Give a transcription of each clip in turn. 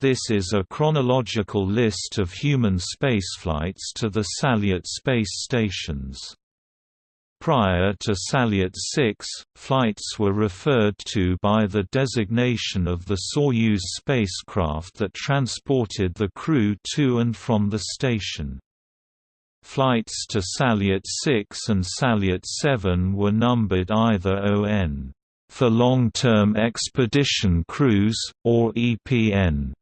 This is a chronological list of human spaceflights to the Salyut space stations. Prior to Salyut 6, flights were referred to by the designation of the Soyuz spacecraft that transported the crew to and from the station. Flights to Salyut 6 and Salyut 7 were numbered either ON for long-term expedition crews, or EPN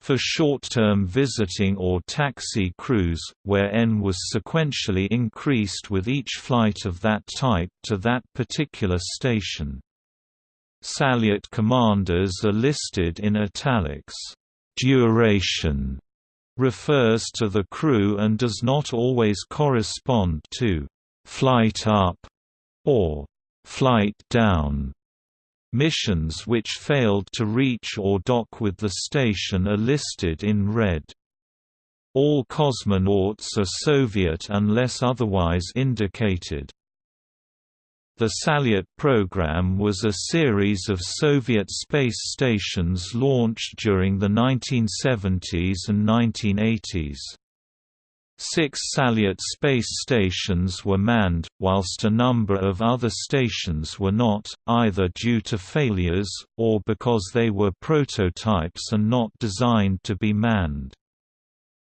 for short-term visiting or taxi crews, where N was sequentially increased with each flight of that type to that particular station. Salyut commanders are listed in italics. Duration refers to the crew and does not always correspond to flight up or flight down. Missions which failed to reach or dock with the station are listed in red. All cosmonauts are Soviet unless otherwise indicated. The Salyut program was a series of Soviet space stations launched during the 1970s and 1980s. Six Salyut space stations were manned, whilst a number of other stations were not, either due to failures, or because they were prototypes and not designed to be manned.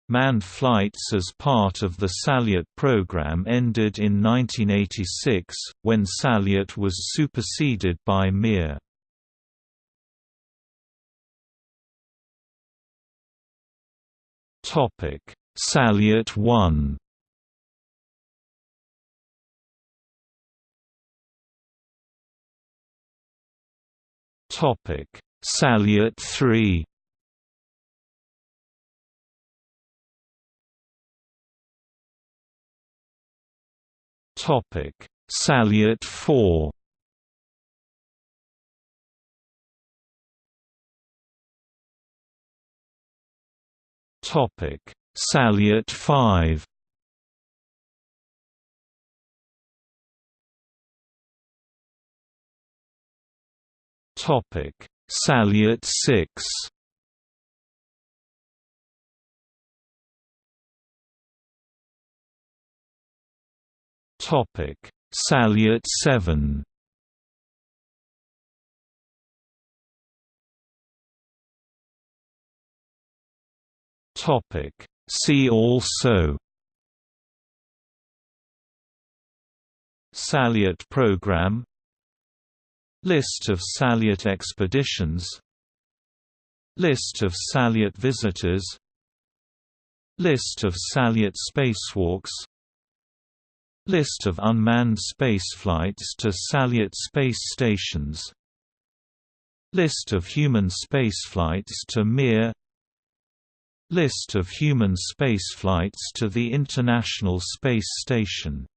Manned flights as part of the Salyut program ended in 1986, when Salyut was superseded by Mir. Topic Salyut 1 Topic. Salyut 3 Topic. Salyut 4 Topic Salyut 5 Topic. Salyut 6 Topic. Salyut 7 Topic See also Salyut program List of Salyut expeditions List of Salyut visitors List of Salyut spacewalks List of unmanned spaceflights to Salyut space stations List of human spaceflights to Mir List of human spaceflights to the International Space Station